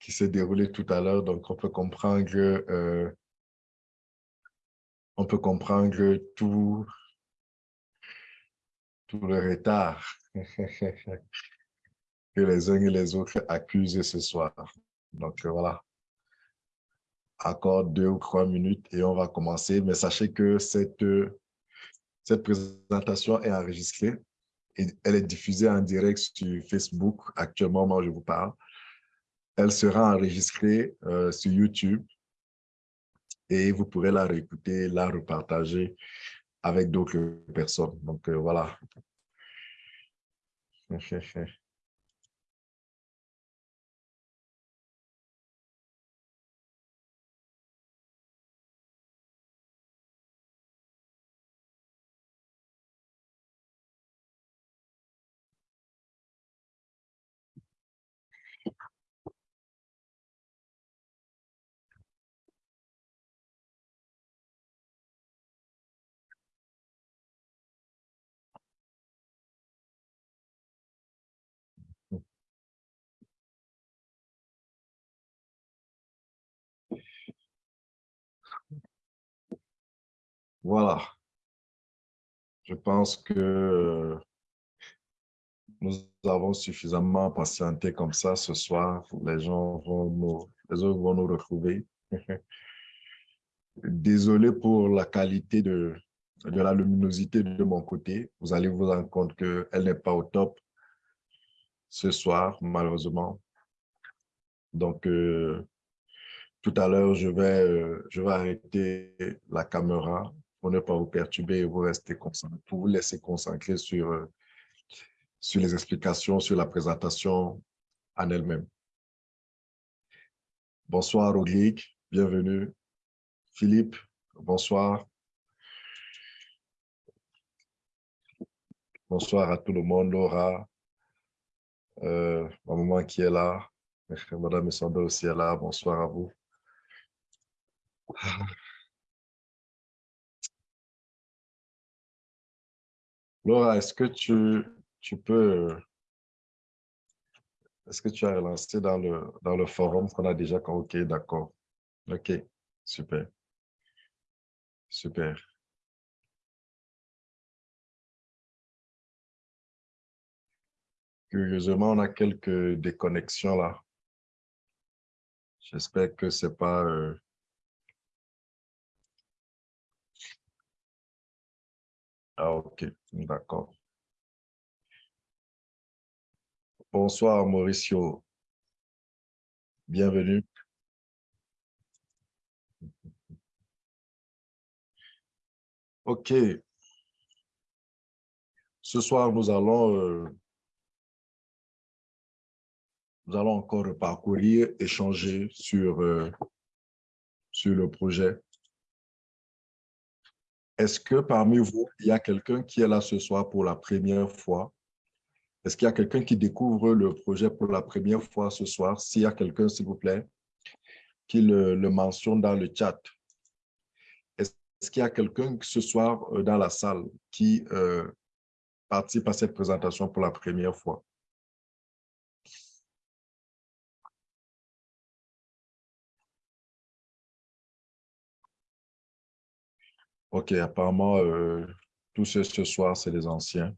qui s'est déroulé tout à l'heure. Donc, on peut comprendre, euh, on peut comprendre tout, tout le retard que les uns et les autres accusent ce soir. Donc, voilà. Encore deux ou trois minutes et on va commencer. Mais sachez que cette, cette présentation est enregistrée et elle est diffusée en direct sur Facebook actuellement, moi je vous parle. Elle sera enregistrée euh, sur YouTube et vous pourrez la réécouter, la repartager avec d'autres personnes. Donc euh, voilà. Voilà. Je pense que euh, nous avons suffisamment patienté comme ça ce soir. Les gens vont nous, retrouver. Désolé pour la qualité de, la luminosité de mon côté. Vous allez vous rendre compte qu'elle n'est pas au top ce soir, malheureusement. Donc, euh, tout à l'heure, je, vais, euh, je vais arrêter la caméra pour ne pas vous perturber et vous rester concentré, pour vous laisser concentrer sur, euh, sur les explications, sur la présentation en elle-même. Bonsoir Rodrigue, bienvenue. Philippe, bonsoir. Bonsoir à tout le monde, Laura, euh, ma maman qui est là, Madame Sanda aussi est là, bonsoir à vous. Laura, est-ce que tu, peux... Est-ce que tu as relancé dans le, forum qu'on a déjà OK, d'accord. OK, super. Super. Curieusement, on a quelques déconnexions là. J'espère que ce n'est pas... Euh, Ah, ok, d'accord. Bonsoir, Mauricio. Bienvenue. OK. Ce soir, nous allons, euh, encore parcourir, échanger sur, euh, sur le projet est-ce que parmi vous, il y a quelqu'un qui est là ce soir pour la première fois? Est-ce qu'il y a quelqu'un qui découvre le projet pour la première fois ce soir? S'il y a quelqu'un, s'il vous plaît, qui le, mentionne dans le chat. Est-ce qu'il y a quelqu'un ce soir euh, dans la salle qui euh, participe à cette présentation pour la première fois? OK, apparemment, euh, tous ceux ce soir, c'est les anciens.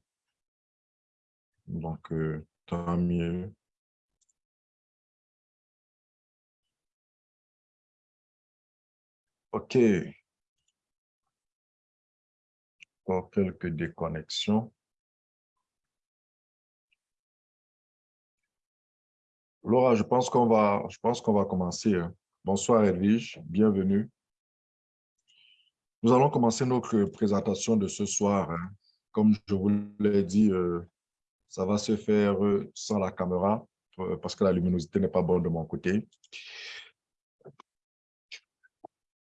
Donc, euh, tant mieux. OK. Encore quelques déconnexions. Laura, je pense qu'on va, je pense qu'on va commencer. Hein. Bonsoir Edwige, bienvenue. Nous allons commencer notre présentation de ce soir. Hein. Comme je vous l'ai dit, euh, ça va se faire euh, sans la caméra euh, parce que la luminosité n'est pas bonne de mon côté.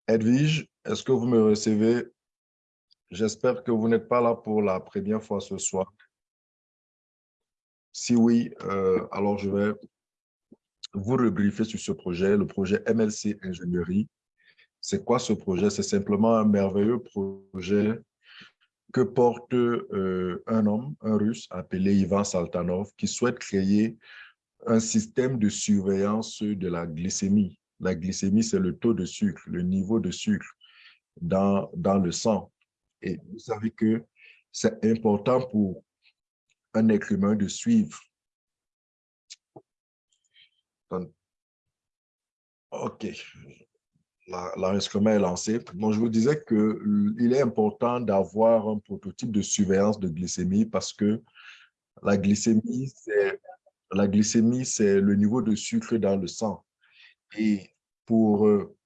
Edwige, est-ce que vous me recevez? J'espère que vous n'êtes pas là pour la première fois ce soir. Si oui, alors je vais vous rebriefer sur ce projet, le projet MLC Ingénierie. C'est quoi ce projet? C'est simplement un merveilleux projet que porte euh, un homme, un russe appelé Ivan Saltanov, qui souhaite créer un système de surveillance de la glycémie. La glycémie, c'est le taux de sucre, le niveau de sucre dans, dans le sang. Et vous savez que c'est important pour un être humain de suivre. OK. L'enregistrement est lancé. Donc, je vous disais qu'il est important d'avoir un prototype de surveillance de glycémie parce que la glycémie, c'est le niveau de sucre dans le sang. Et pour euh,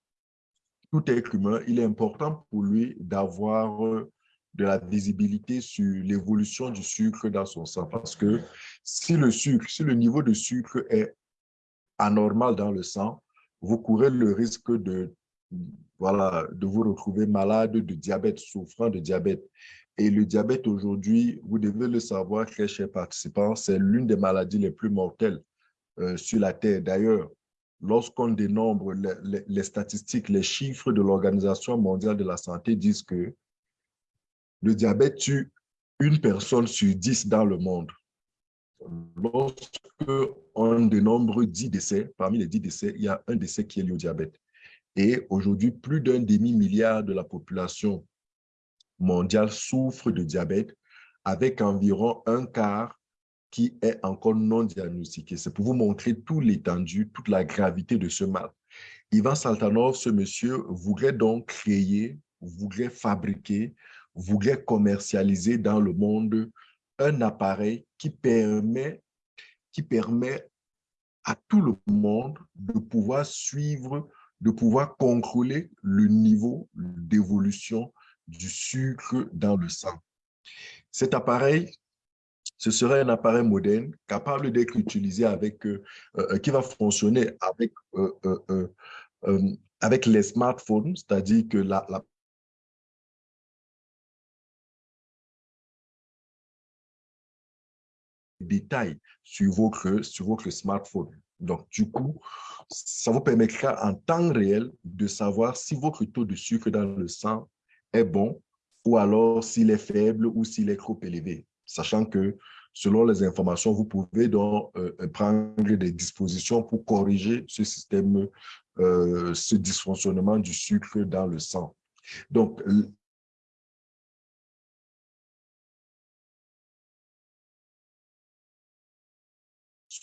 tout être humain, il est important pour lui d'avoir euh, de la visibilité sur l'évolution du sucre dans son sang. Parce que si le sucre, si le niveau de sucre est anormal dans le sang, vous courez le risque de, voilà, de vous retrouver malade de diabète, souffrant de diabète. Et le diabète aujourd'hui, vous devez le savoir, très chers participants, c'est l'une des maladies les plus mortelles euh, sur la Terre. D'ailleurs, lorsqu'on dénombre les, statistiques, les chiffres de l'Organisation mondiale de la santé disent que le diabète tue une personne sur dix dans le monde. Lorsqu'on dénombre 10 décès, parmi les 10 décès, il y a un décès qui est lié au diabète. Et aujourd'hui, plus d'un demi-milliard de la population mondiale souffre de diabète, avec environ un quart qui est encore non diagnostiqué. C'est pour vous montrer tout l'étendue, toute la gravité de ce mal. Ivan Saltanov, ce monsieur, voudrait donc créer, voudrait fabriquer, voudrait commercialiser dans le monde un appareil qui permet, qui permet à tout le monde de pouvoir suivre, de pouvoir contrôler le niveau d'évolution du sucre dans le sang. Cet appareil, ce serait un appareil moderne capable d'être utilisé avec, euh, euh, qui va fonctionner avec, euh, avec les smartphones, c'est-à-dire que la, la détails sur votre, sur votre smartphone. Donc, du coup, ça vous permettra en temps réel de savoir si votre taux de sucre dans le sang est bon ou alors s'il est faible ou s'il est trop élevé. Sachant que selon les informations, vous pouvez donc euh, prendre des dispositions pour corriger ce système, euh, ce dysfonctionnement du sucre dans le sang. Donc,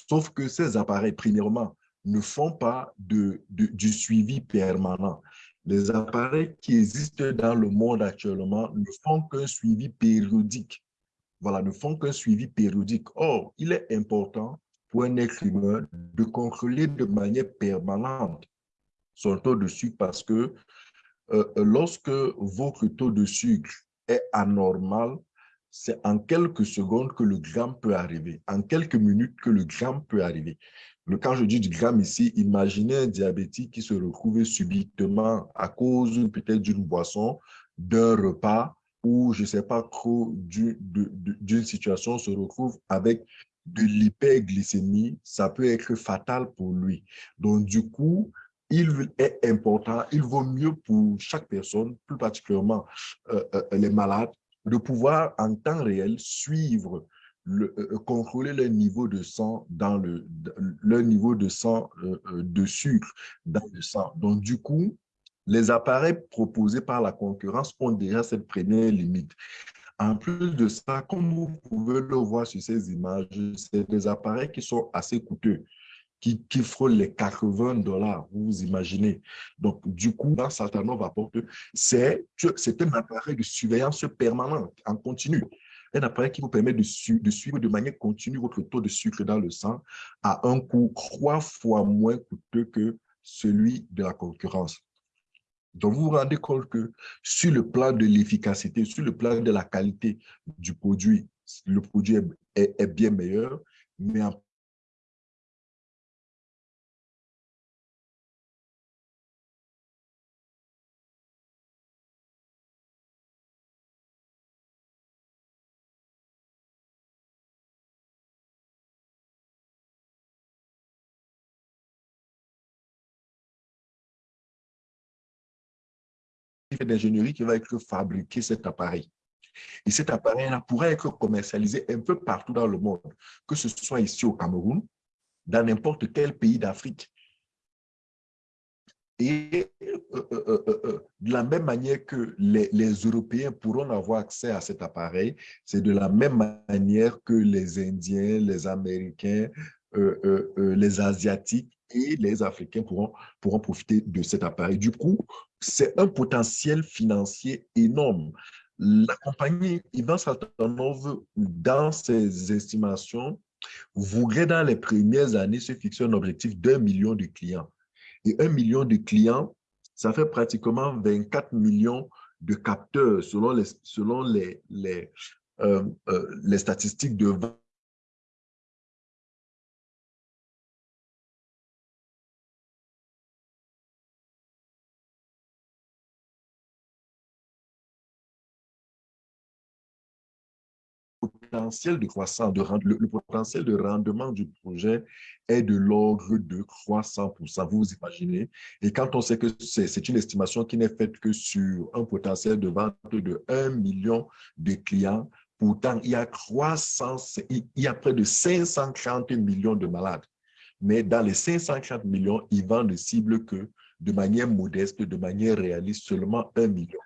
Sauf que ces appareils, premièrement, ne font pas de, du suivi permanent. Les appareils qui existent dans le monde actuellement ne font qu'un suivi périodique. Voilà, ne font qu'un suivi périodique. Or, il est important pour un être humain de contrôler de manière permanente son taux de sucre parce que euh, lorsque votre taux de sucre est anormal, c'est en quelques secondes que le gramme peut arriver, en quelques minutes que le gramme peut arriver. Quand je dis du gramme ici, imaginez un diabétique qui se retrouve subitement à cause peut-être d'une boisson, d'un repas ou je ne sais pas trop d'une situation se retrouve avec de l'hyperglycémie, ça peut être fatal pour lui. Donc, du coup, il est important, il vaut mieux pour chaque personne, plus particulièrement euh, euh, les malades, de pouvoir en temps réel suivre, euh, euh, contrôler le niveau de sang dans le, le niveau de sang euh, de sucre dans le sang. Donc, du coup, les appareils proposés par la concurrence ont déjà cette première limite. En plus de ça, comme vous pouvez le voir sur ces images, c'est des appareils qui sont assez coûteux qui, frôle les 80 dollars, vous imaginez. Donc, du coup, dans Saltanov apporte, c'est un appareil de surveillance permanente, en continu. Un appareil qui vous permet de, de, suivre de manière continue votre taux de sucre dans le sang à un coût trois fois moins coûteux que celui de la concurrence. Donc, vous vous rendez compte que sur le plan de l'efficacité, sur le plan de la qualité du produit, le produit est, est bien meilleur, mais en d'ingénierie qui va être fabriqué cet appareil. Et cet appareil-là pourrait être commercialisé un peu partout dans le monde, que ce soit ici au Cameroun, dans n'importe quel pays d'Afrique. Et euh, euh, euh, de la même manière que les, Européens pourront avoir accès à cet appareil, c'est de la même manière que les Indiens, les Américains, les Asiatiques et les Africains pourront, pourront profiter de cet appareil. Du coup, c'est un potentiel financier énorme. La compagnie Ivan Saltanov, dans ses estimations, voudrait dans les premières années se fixer un objectif d'un million de clients. Et un million de clients, ça fait pratiquement 24 millions de capteurs selon les, selon les, les, euh, euh, les statistiques de potentiel de croissance, de, le, potentiel de rendement du projet est de l'ordre de 300%. Vous vous imaginez? Et quand on sait que c'est une estimation qui n'est faite que sur un potentiel de vente de 1 million de clients, pourtant, il y a, 300, il y a près de 530 millions de malades. Mais dans les 530 millions, ils vendent ne cible que de manière modeste, de manière réaliste, seulement 1 million.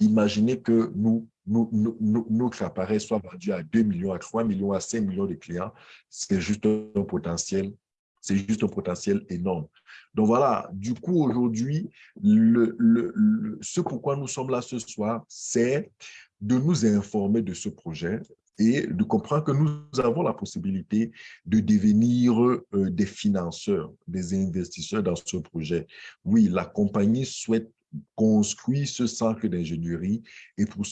Imaginez que nous, nous, notre appareil soit vendu à 2 millions, à 3 millions, à 5 millions de clients. C'est juste un potentiel, c'est juste un potentiel énorme. Donc voilà, du coup, aujourd'hui, le, le, ce pourquoi nous sommes là ce soir, c'est de nous informer de ce projet, et de comprendre que nous avons la possibilité de devenir euh, des financeurs, des investisseurs dans ce projet. Oui, la compagnie souhaite construire ce centre d'ingénierie et pour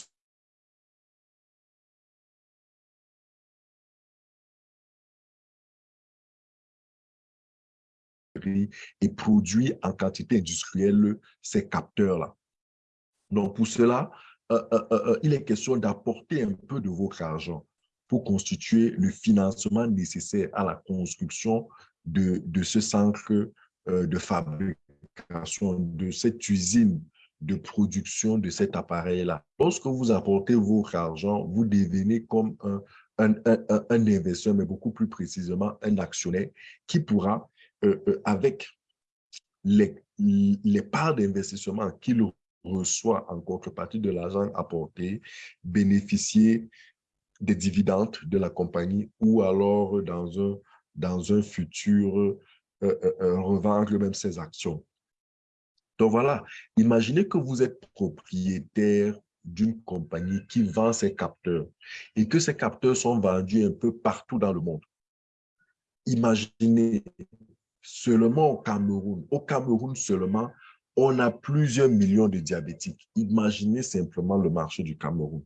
et produit en quantité industrielle ces capteurs-là. Donc, pour cela, euh, euh, euh, il est question d'apporter un peu de votre argent pour constituer le financement nécessaire à la construction de, de ce centre de fabrication, de cette usine de production de cet appareil-là. Lorsque vous apportez votre argent, vous devenez comme un, un, investisseur, mais beaucoup plus précisément un actionnaire qui pourra, avec les, parts d'investissement qu'il reçoit en contrepartie de l'argent apporté, bénéficier des dividendes de la compagnie ou alors dans un, dans un futur euh, euh, euh, revendre même ses actions. Donc voilà, imaginez que vous êtes propriétaire d'une compagnie qui vend ses capteurs et que ces capteurs sont vendus un peu partout dans le monde. Imaginez seulement au Cameroun, au Cameroun seulement, on a plusieurs millions de diabétiques. Imaginez simplement le marché du Cameroun.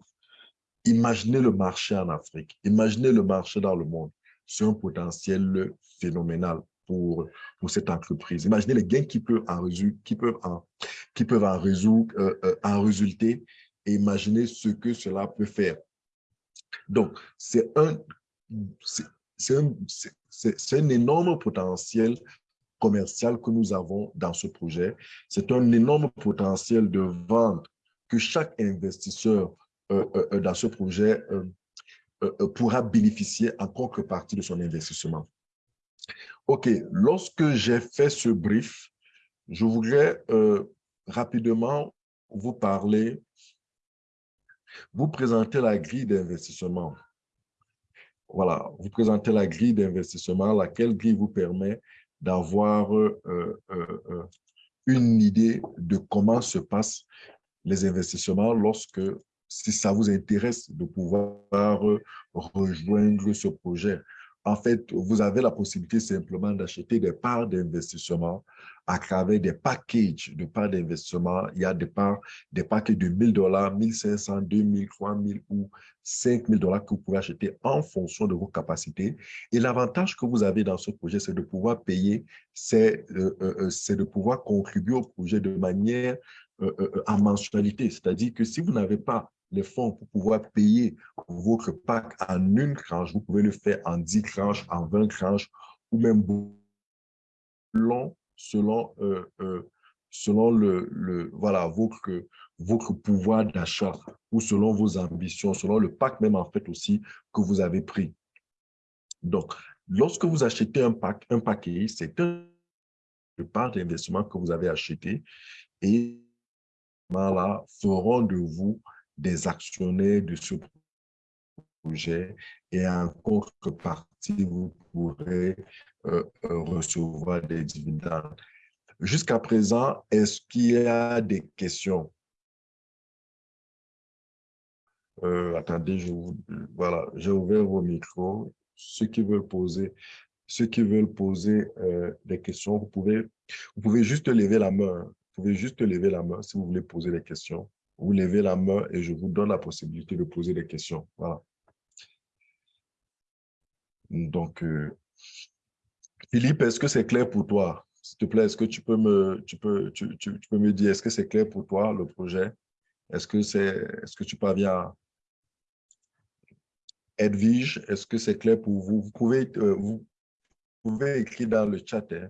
Imaginez le marché en Afrique. Imaginez le marché dans le monde. C'est un potentiel phénoménal pour, pour cette entreprise. Imaginez les gains qui peuvent en, qui peuvent en, qui peuvent en, résoudre, euh, euh, en résulter et imaginez ce que cela peut faire. Donc, c'est un, c'est un, un énorme potentiel commercial que nous avons dans ce projet. C'est un énorme potentiel de vente que chaque investisseur euh, euh, euh, dans ce projet pourra bénéficier en contrepartie de son investissement. OK, lorsque j'ai fait ce brief, je voudrais rapidement vous parler, vous présenter la grille d'investissement. Voilà, vous présenter la grille d'investissement, laquelle grille vous permet d'avoir euh, euh, euh, une idée de comment se passent les investissements lorsque, si ça vous intéresse de pouvoir rejoindre ce projet. En fait, vous avez la possibilité simplement d'acheter des parts d'investissement à travers des packages de parts d'investissement. Il y a des parts, des packages de 1000 dollars, 1500, 2000, 3000 ou 5000 dollars que vous pouvez acheter en fonction de vos capacités. Et l'avantage que vous avez dans ce projet, c'est de pouvoir payer, c'est euh, euh, euh, de pouvoir contribuer au projet de manière en mensualité. C'est-à-dire que si vous n'avez pas les fonds pour pouvoir payer votre pack en une tranche, vous pouvez le faire en 10 tranches, en 20 tranches ou même long selon, euh, euh, selon le, le, voilà, votre, votre pouvoir d'achat ou selon vos ambitions, selon le pacte même en fait aussi que vous avez pris. Donc, Lorsque vous achetez un, pack, un paquet, c'est un part d'investissement que vous avez acheté et là feront de vous des actionnaires de ce projet et en contrepartie, vous pourrez euh, euh, recevoir des dividendes. Jusqu'à présent, est-ce qu'il y a des questions? Euh, attendez, je voilà, j'ai ouvert vos micros. Ceux qui veulent poser, ceux qui veulent poser des questions, vous pouvez, vous pouvez juste lever la main. Vous pouvez juste lever la main si vous voulez poser des questions. Vous levez la main et je vous donne la possibilité de poser des questions. Voilà. Donc, Philippe, est-ce que c'est clair pour toi? S'il te plaît, est-ce que tu peux me, dire, est-ce que c'est clair pour toi, le projet? Est-ce que, c'est, est-ce que tu parviens Edwige, est-ce que c'est clair pour vous? Vous pouvez, euh, vous écrire dans le chat, hein,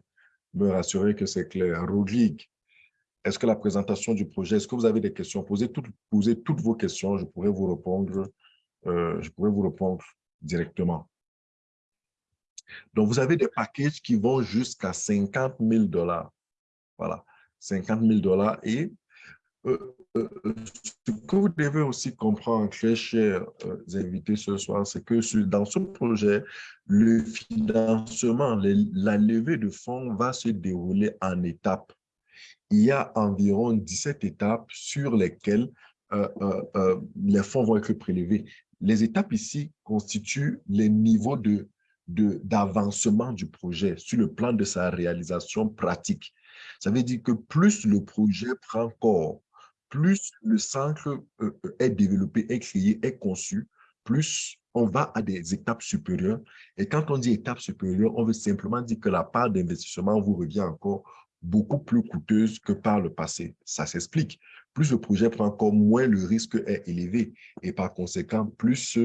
me rassurer que c'est clair. Rodrigue, est-ce que la présentation du projet, est-ce que vous avez des questions? Posez toutes, vos questions, je pourrais vous répondre, euh, je pourrais vous répondre directement. Donc, vous avez des packages qui vont jusqu'à 50 000 dollars. Voilà, 50 000 dollars. Et euh, euh, ce que vous devez aussi comprendre, très chers invités ce soir, c'est que dans ce projet, le financement, la levée de fonds va se dérouler en étapes. Il y a environ 17 étapes sur lesquelles les fonds vont être prélevés. Les étapes ici constituent les niveaux de d'avancement du projet sur le plan de sa réalisation pratique. Ça veut dire que plus le projet prend corps, plus le centre euh, euh, est développé, est créé, est conçu, plus on va à des étapes supérieures. Et quand on dit étape supérieure, on veut simplement dire que la part d'investissement vous revient encore beaucoup plus coûteuse que par le passé. Ça s'explique. Plus le projet prend encore, moins le risque est élevé. Et par conséquent, plus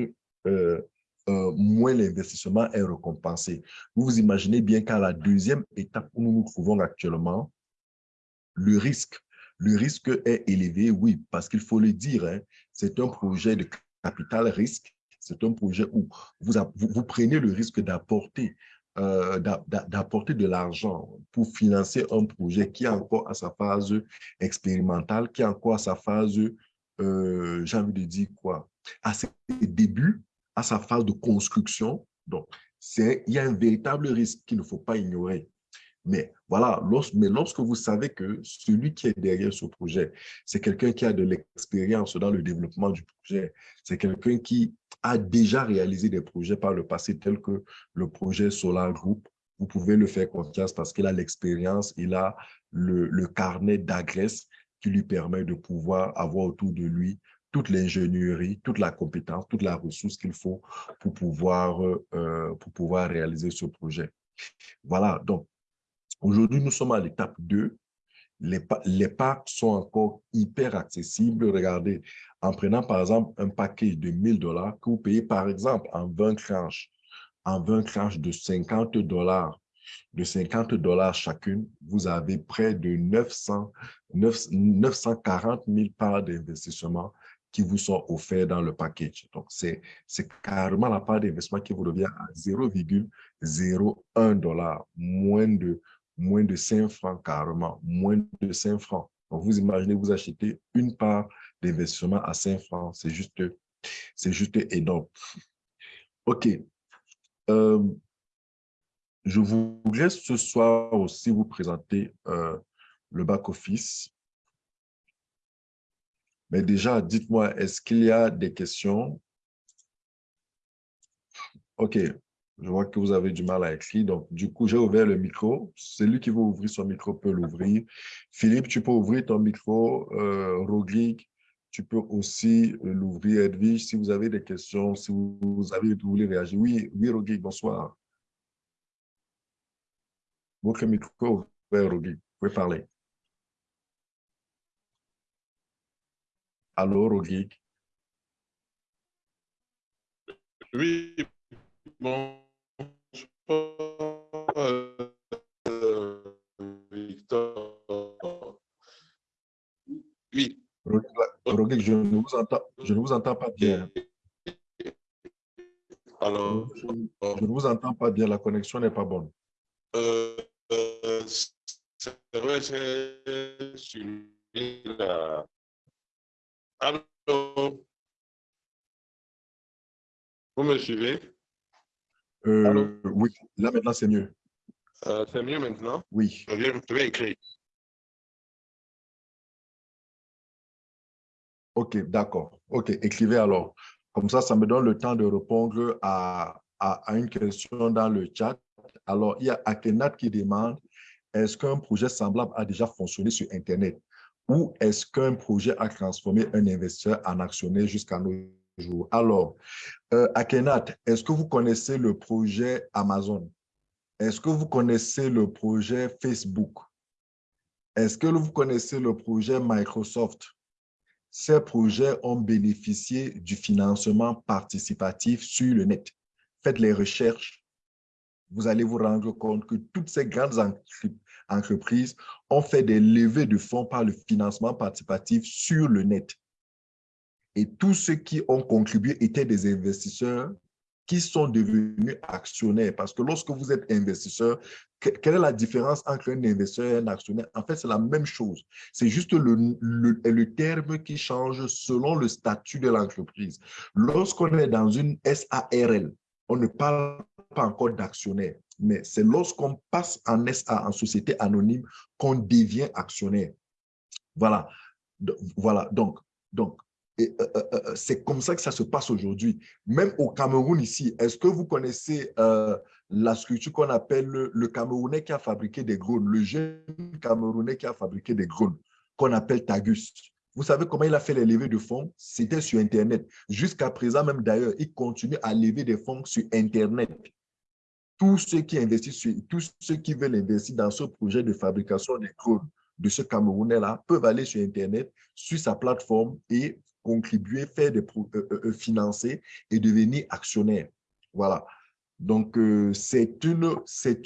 euh, euh, moins l'investissement est récompensé. Vous vous imaginez bien qu'à la deuxième étape où nous nous trouvons actuellement, le risque, le risque est élevé, oui, parce qu'il faut le dire, hein, c'est un projet de capital risque, c'est un projet où vous, vous, prenez le risque d'apporter euh, d'apporter de l'argent pour financer un projet qui est encore à sa phase expérimentale, qui est encore à sa phase, euh, j'ai envie de dire quoi, à ses débuts, à sa phase de construction. Donc, il y a un véritable risque qu'il ne faut pas ignorer. Mais voilà, mais lorsque vous savez que celui qui est derrière ce projet, c'est quelqu'un qui a de l'expérience dans le développement du projet, c'est quelqu'un qui a déjà réalisé des projets par le passé tels que le projet Solar Group, vous pouvez le faire confiance parce qu'il a l'expérience, il a le, le carnet d'adresse qui lui permet de pouvoir avoir autour de lui toute l'ingénierie, toute la compétence, toute la ressource qu'il faut pour pouvoir, euh, pour pouvoir réaliser ce projet. Voilà, donc aujourd'hui, nous sommes à l'étape 2. Les, les packs sont encore hyper accessibles. Regardez, en prenant par exemple un paquet de 1000 dollars que vous payez par exemple en 20 tranches, en 20 tranches de 50 dollars, de 50 dollars chacune, vous avez près de 900, 940 000 parts d'investissement qui vous sont offerts dans le package. Donc, c'est carrément la part d'investissement qui vous revient à 0,01 dollar, moins de, moins de 5 francs carrément, moins de 5 francs. Donc, vous imaginez, vous achetez une part d'investissement à 5 francs, c'est juste, juste énorme. OK. Euh, je voudrais ce soir aussi vous présenter euh, le back-office mais déjà, dites-moi, est-ce qu'il y a des questions? OK, je vois que vous avez du mal à écrire. Donc, du coup, j'ai ouvert le micro. Celui qui veut ouvrir son micro peut l'ouvrir. Philippe, tu peux ouvrir ton micro. Euh, tu peux aussi l'ouvrir. Edwige, si vous avez des questions, si vous, avez, vous voulez réagir. Oui, oui, Roglic, bonsoir. Votre micro ouvert, Roglic. Vous pouvez parler. Allô, Rogic? Oui, bon, euh, Victor. Oui. Rogic, je ne vous entends, je ne vous entends pas bien. Alors, je ne vous entends pas bien, la connexion n'est pas bonne. Euh, euh, c'est vrai, c'est sur la... Allô? Vous me suivez? Euh, oui, là maintenant c'est mieux. Euh, c'est mieux maintenant? Oui. Je vais, je vais écrire. Ok, d'accord. Ok, écrivez alors. Comme ça, ça me donne le temps de répondre à, à, une question dans le chat. Alors, il y a Akenat qui demande, est-ce qu'un projet semblable a déjà fonctionné sur Internet? Ou est-ce qu'un projet a transformé un investisseur en actionnaire jusqu'à nos Alors, euh, Akenat, est-ce que vous connaissez le projet Amazon? Est-ce que vous connaissez le projet Facebook? Est-ce que vous connaissez le projet Microsoft? Ces projets ont bénéficié du financement participatif sur le net. Faites les recherches, vous allez vous rendre compte que toutes ces grandes entreprises ont fait des levées de fonds par le financement participatif sur le net. Et tous ceux qui ont contribué étaient des investisseurs qui sont devenus actionnaires. Parce que lorsque vous êtes investisseur, quelle est la différence entre un investisseur et un actionnaire? En fait, c'est la même chose. C'est juste le, le, terme qui change selon le statut de l'entreprise. Lorsqu'on est dans une SARL, on ne parle pas encore d'actionnaire, mais c'est lorsqu'on passe en SA, en société anonyme, qu'on devient actionnaire. Voilà. Voilà. Donc, donc euh, euh, euh, c'est comme ça que ça se passe aujourd'hui. Même au Cameroun ici, est-ce que vous connaissez la structure qu'on appelle le, Camerounais qui a fabriqué des drones, le jeune Camerounais qui a fabriqué des drones, qu'on appelle Tagus? Vous savez comment il a fait les levées de fonds? C'était sur Internet. Jusqu'à présent, même d'ailleurs, il continue à lever des fonds sur Internet. Tous ceux qui investissent, tous ceux qui veulent investir dans ce projet de fabrication des drones de ce Camerounais-là peuvent aller sur Internet, sur sa plateforme et contribuer, faire des euh, euh, euh, financer et devenir actionnaire. Voilà. Donc, c'est une,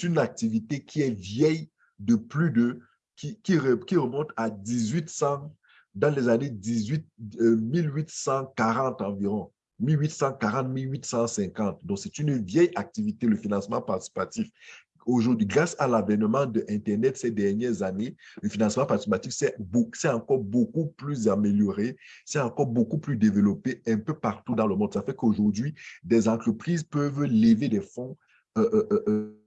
une activité qui est vieille de plus de, qui, qui, remonte à 1800, dans les années 18, 1840 environ. 1840-1850. Donc, c'est une vieille activité, le financement participatif aujourd'hui, grâce à l'avènement de Internet ces dernières années, le financement participatif c'est encore beaucoup plus amélioré, c'est encore beaucoup plus développé un peu partout dans le monde. Ça fait qu'aujourd'hui, des entreprises peuvent lever des fonds euh, euh, euh,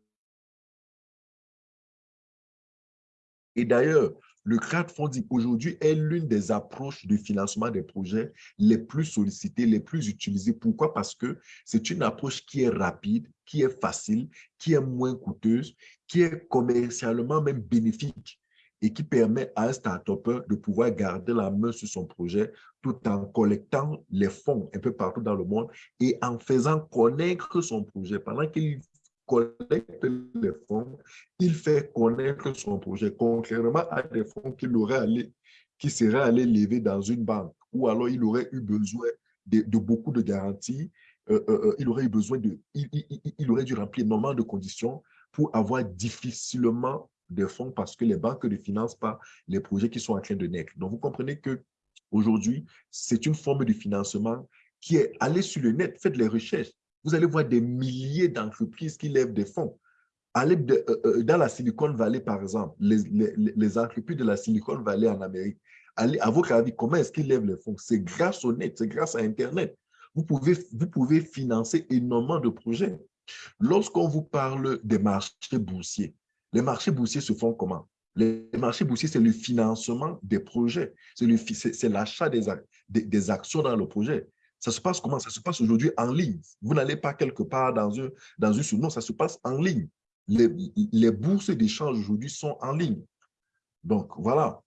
et d'ailleurs, le crowdfunding aujourd'hui est l'une des approches de financement des projets les plus sollicitées, les plus utilisées. Pourquoi? Parce que c'est une approche qui est rapide, qui est facile, qui est moins coûteuse, qui est commercialement même bénéfique et qui permet à un start de pouvoir garder la main sur son projet tout en collectant les fonds un peu partout dans le monde et en faisant connaître son projet. Pendant qu'il collecte les fonds, il fait connaître son projet, contrairement à des fonds qu'il aurait allé, qui seraient allés lever dans une banque, ou alors il aurait eu besoin de, beaucoup de garanties, euh, euh, euh, il aurait eu besoin de, il, aurait dû remplir énormément de conditions pour avoir difficilement des fonds parce que les banques ne financent pas les projets qui sont en train de naître. Donc, vous comprenez que aujourd'hui, c'est une forme de financement qui est allé sur le net, faites les recherches, vous allez voir des milliers d'entreprises qui lèvent des fonds. Allez dans la Silicon Valley, par exemple, les, les, entreprises de la Silicon Valley en Amérique, allez, à votre avis, comment est-ce qu'ils lèvent les fonds? C'est grâce au net, c'est grâce à Internet. Vous pouvez, vous pouvez financer énormément de projets. Lorsqu'on vous parle des marchés boursiers, les marchés boursiers se font comment? Les marchés boursiers, c'est le financement des projets, c'est l'achat des, des, actions dans le projet. Ça se passe comment? Ça se passe aujourd'hui en ligne. Vous n'allez pas quelque part dans, une, dans une... Non, ça se passe en ligne. Les, les bourses d'échange aujourd'hui sont en ligne. Donc, voilà.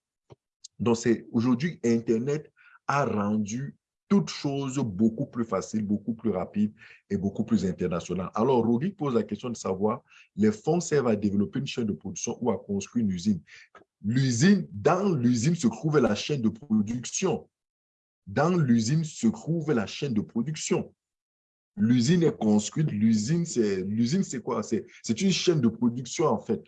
Donc, c'est aujourd'hui, Internet a rendu toute chose beaucoup plus facile, beaucoup plus rapide et beaucoup plus internationale. Alors, Rogi pose la question de savoir, les fonds servent à développer une chaîne de production ou à construire une usine. L'usine, dans l'usine se trouve la chaîne de production. Dans l'usine se trouve la chaîne de production. L'usine est construite, l'usine, c'est quoi? C'est une chaîne de production, en fait,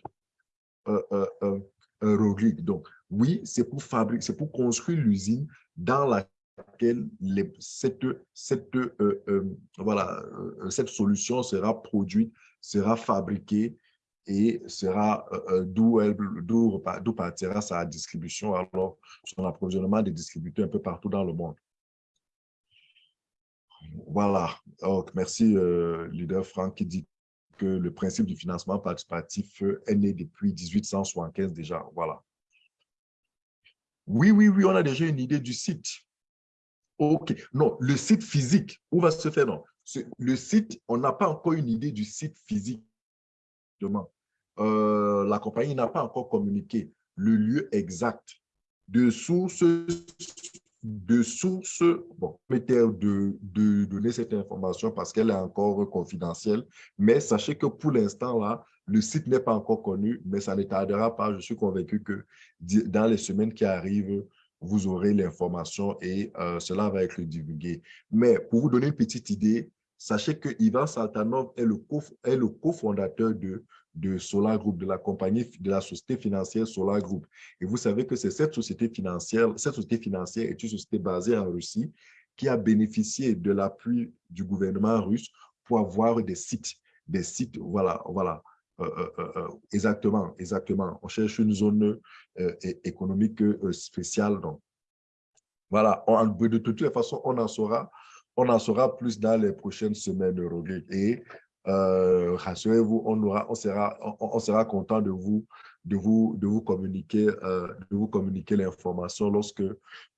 euh, euh, euh, Donc, oui, c'est pour fabriquer, c'est pour construire l'usine dans la laquelle cette, cette, euh, euh, voilà, cette solution sera produite, sera fabriquée et sera d'où partira sa distribution, alors son approvisionnement des distributeurs un peu partout dans le monde. Voilà, donc, merci leader Franck qui dit que le principe du financement participatif est né depuis 1875 déjà. Voilà. Oui, oui, oui, on a déjà une idée du site. OK. Non, le site physique, où va se faire? Non, le site, on n'a pas encore une idée du site physique. Euh, la compagnie n'a pas encore communiqué le lieu exact de source de source, bon, peut-être de, de, donner cette information parce qu'elle est encore confidentielle, mais sachez que pour l'instant, là, le site n'est pas encore connu, mais ça ne tardera pas. Je suis convaincu que dans les semaines qui arrivent, vous aurez l'information et euh, cela va être divulgué. Mais pour vous donner une petite idée, sachez que Ivan Saltanov est le cofondateur de de Solar Group, de la compagnie, de la société financière Solar Group. Et vous savez que c'est cette société financière, cette société financière est une société basée en Russie qui a bénéficié de l'appui du gouvernement russe pour avoir des sites, des sites, voilà, voilà, exactement, exactement. On cherche une zone économique spéciale. Donc, voilà, de toute façon, on en saura, on en saura plus dans les prochaines semaines, Rodrigue. Et euh, rassurez-vous, on, on, sera, on, sera content de vous, de vous, de vous communiquer, euh, communiquer l'information lorsque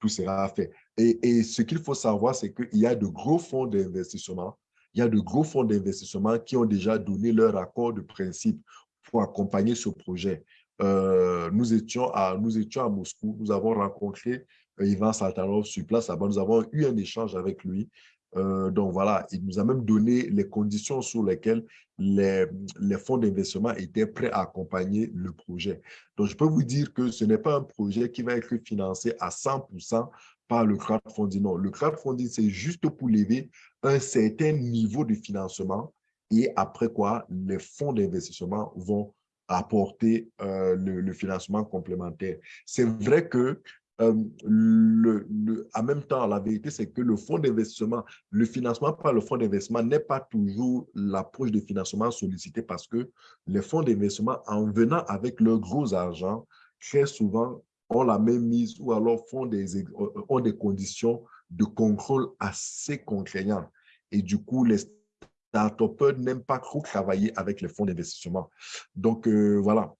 tout sera fait. Et, et ce qu'il faut savoir, c'est qu'il y a de gros fonds d'investissement, il y a de gros fonds d'investissement qui ont déjà donné leur accord de principe pour accompagner ce projet. Euh, nous, étions à, Moscou, nous avons rencontré Ivan Saltanov sur place, nous avons eu un échange avec lui euh, donc voilà, il nous a même donné les conditions sur lesquelles les, les fonds d'investissement étaient prêts à accompagner le projet. Donc je peux vous dire que ce n'est pas un projet qui va être financé à 100% par le crowdfunding. Non, le crowdfunding, c'est juste pour lever un certain niveau de financement et après quoi, les fonds d'investissement vont apporter euh, le, financement complémentaire. C'est vrai que euh, le, en même temps, la vérité, c'est que le fonds d'investissement, le financement par le fonds d'investissement n'est pas toujours l'approche de financement sollicité parce que les fonds d'investissement, en venant avec leur gros argent, très souvent ont la même mise ou alors font des, euh, ont des conditions de contrôle assez contraignantes. Et du coup, les start n'aiment pas trop travailler avec les fonds d'investissement. Donc, euh, voilà.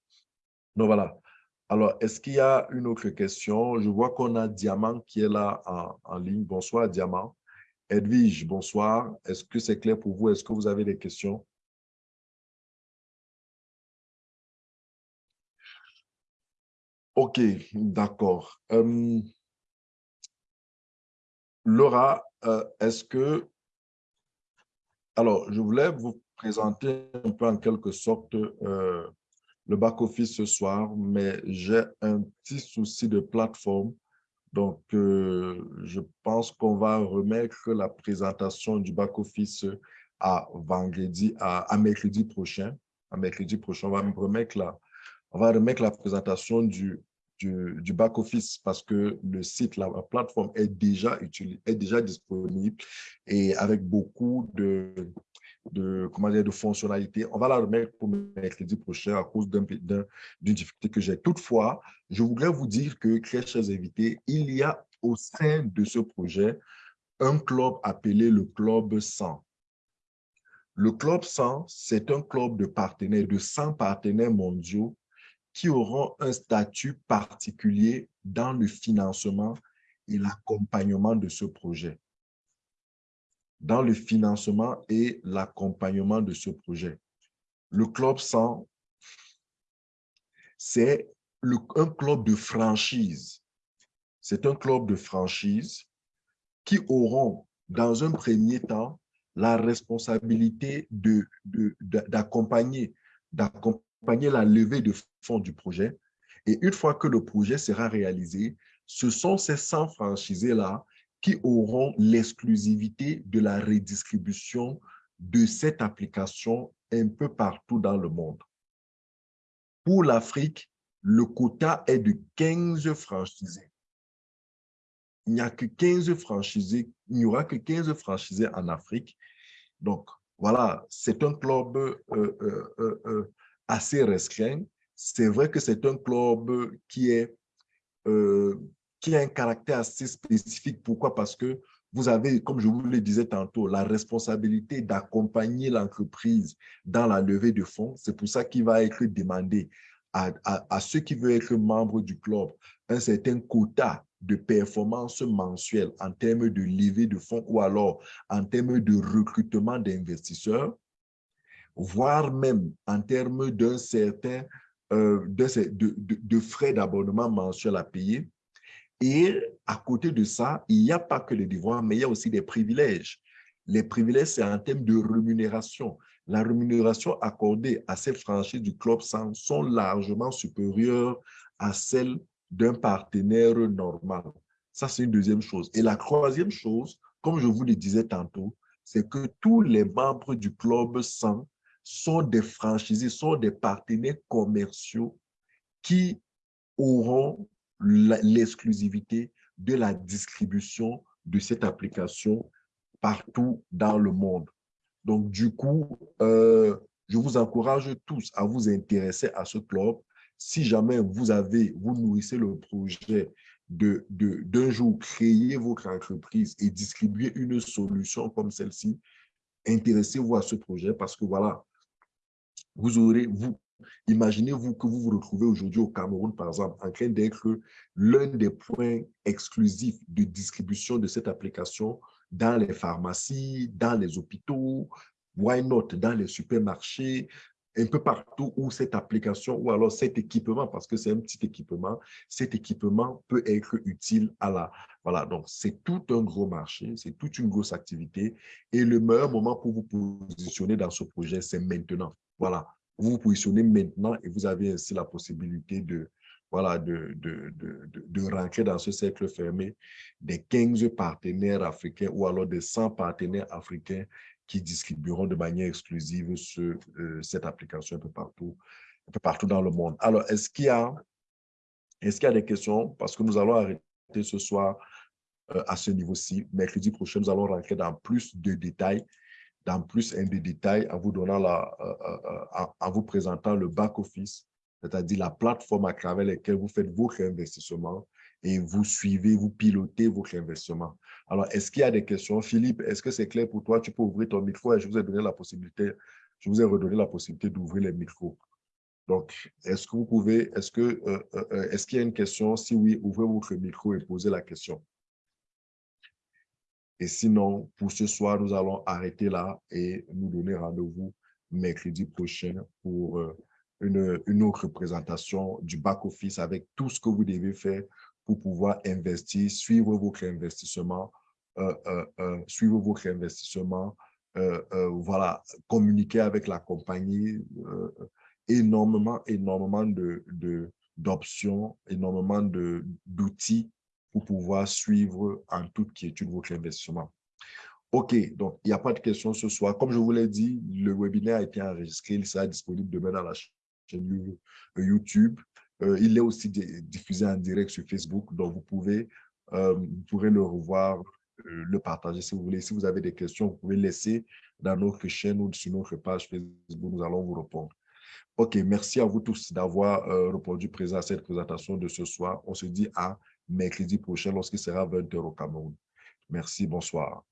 Donc, voilà. Alors, est-ce qu'il y a une autre question? Je vois qu'on a Diamant qui est là en, ligne. Bonsoir, Diamant. Edwige, bonsoir. Est-ce que c'est clair pour vous? Est-ce que vous avez des questions? OK, d'accord. Laura, euh, est-ce que... Alors, je voulais vous présenter un peu en quelque sorte euh, le back-office ce soir, mais j'ai un petit souci de plateforme. Donc, euh, je pense qu'on va remettre la présentation du back-office à vendredi, à, mercredi prochain. À mercredi prochain, on va remettre la, on va remettre la présentation du, du, back-office parce que le site, la, plateforme est déjà, est déjà disponible et avec beaucoup de, de, comment dire, de fonctionnalités. On va la remettre pour mercredi prochain à cause d'une difficulté que j'ai. Toutefois, je voudrais vous dire que, très chers invités, il y a au sein de ce projet un club appelé le Club 100. Le Club 100, c'est un club de partenaires, de 100 partenaires mondiaux qui auront un statut particulier dans le financement et l'accompagnement de ce projet dans le financement et l'accompagnement de ce projet. Le Club 100, c'est un club de franchise. C'est un club de franchise qui auront, dans un premier temps, la responsabilité d'accompagner d'accompagner la levée de fonds du projet. Et une fois que le projet sera réalisé, ce sont ces 100 franchisés-là qui auront l'exclusivité de la redistribution de cette application un peu partout dans le monde. Pour l'Afrique, le quota est de 15 franchisés. il n'y a que 15 franchisés, il n'y aura que 15 franchisés en Afrique. Donc, voilà, c'est un club euh, euh, euh, assez restreint. C'est vrai que c'est un club qui, est, qui a un caractère assez spécifique. Pourquoi? Parce que vous avez, comme je vous le disais tantôt, la responsabilité d'accompagner l'entreprise dans la levée de fonds. C'est pour ça qu'il va être demandé à, ceux qui veulent être membres du club un certain quota de performance mensuelle en termes de levée de fonds ou alors en termes de recrutement d'investisseurs, voire même en termes d'un certain euh, de, de, de, frais d'abonnement mensuel à payer. Et à côté de ça, il n'y a pas que les devoirs, mais il y a aussi des privilèges. Les privilèges, c'est en termes de rémunération. La rémunération accordée à ces franchises du Club 100 sont largement supérieures à celles d'un partenaire normal. Ça, c'est une deuxième chose. Et la troisième chose, comme je vous le disais tantôt, c'est que tous les membres du Club 100 sont des franchisés, sont des partenaires commerciaux qui auront l'exclusivité de la distribution de cette application partout dans le monde. Donc, du coup, euh, je vous encourage tous à vous intéresser à ce club si jamais vous avez, vous nourrissez le projet de, d'un jour créer votre entreprise et distribuer une solution comme celle-ci, intéressez-vous à ce projet parce que voilà, vous aurez, vous, imaginez-vous que vous vous retrouvez aujourd'hui au Cameroun, par exemple, en train d'être l'un des points exclusifs de distribution de cette application dans les pharmacies, dans les hôpitaux, why not, dans les supermarchés, un peu partout où cette application ou alors cet équipement, parce que c'est un petit équipement, cet équipement peut être utile à la... Voilà, donc c'est tout un gros marché, c'est toute une grosse activité et le meilleur moment pour vous positionner dans ce projet, c'est maintenant. Voilà, vous vous positionnez maintenant et vous avez ainsi la possibilité de, voilà, de, de, de, de, rentrer dans ce cercle fermé des 15 partenaires africains ou alors des 100 partenaires africains qui distribueront de manière exclusive ce, euh, cette application un peu partout, un peu partout dans le monde. Alors, est-ce qu'il y a, est-ce qu'il y a des questions? Parce que nous allons arrêter ce soir euh, à ce niveau-ci. Mercredi prochain, nous allons rentrer dans plus de détails, dans plus un de détails en vous donnant la, euh, en vous présentant le back-office, c'est-à-dire la plateforme à travers laquelle vous faites vos réinvestissements et vous suivez, vous pilotez vos réinvestissements. Alors, est-ce qu'il y a des questions? Philippe, est-ce que c'est clair pour toi? Tu peux ouvrir ton micro et je vous ai donné la possibilité, je vous ai redonné la possibilité d'ouvrir les micros. Donc, est-ce que vous pouvez, est-ce que, euh, euh, euh, est-ce qu'il y a une question? Si oui, ouvrez votre micro et posez la question. Et sinon, pour ce soir, nous allons arrêter là et nous donner rendez-vous mercredi prochain pour une, une autre présentation du back-office avec tout ce que vous devez faire pour pouvoir investir, suivre vos investissements, euh, euh, euh, suivre vos réinvestissements, voilà, communiquer avec la compagnie, énormément, énormément d'options, de, énormément d'outils pour pouvoir suivre en toute quiétude votre investissement. OK, donc il n'y a pas de questions ce soir. Comme je vous l'ai dit, le webinaire a été enregistré, il sera disponible demain dans la chaîne YouTube. Euh, il est aussi diffusé en direct sur Facebook, donc vous pouvez, euh, pourrez le revoir, euh, le partager si vous voulez. Si vous avez des questions, vous pouvez laisser dans notre chaîne ou sur notre page Facebook, nous allons vous répondre. OK, merci à vous tous d'avoir répondu présent à cette présentation de ce soir. On se dit à mercredi prochain lorsqu'il sera 20h au Cameroun. Merci, bonsoir.